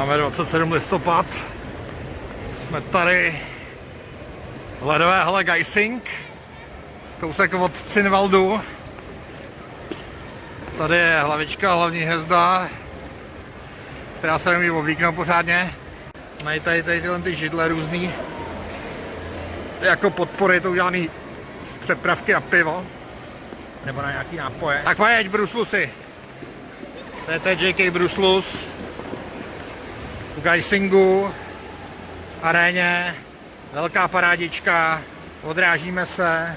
Máme 27 listopad, jsme tady v ledové hale Geising, kousek od Cinvaldu. Tady je hlavička, hlavní hvězda, která se nemůže oblíknout pořádně. Mají tady, tady tyhle ty židle různý, jako podpory, to udělaný z přepravky na pivo, nebo na nějaký nápoje. Tak mají Bruslusy. To je JK Bruslus v Geisingu, aréně, velká parádička, odrážíme se,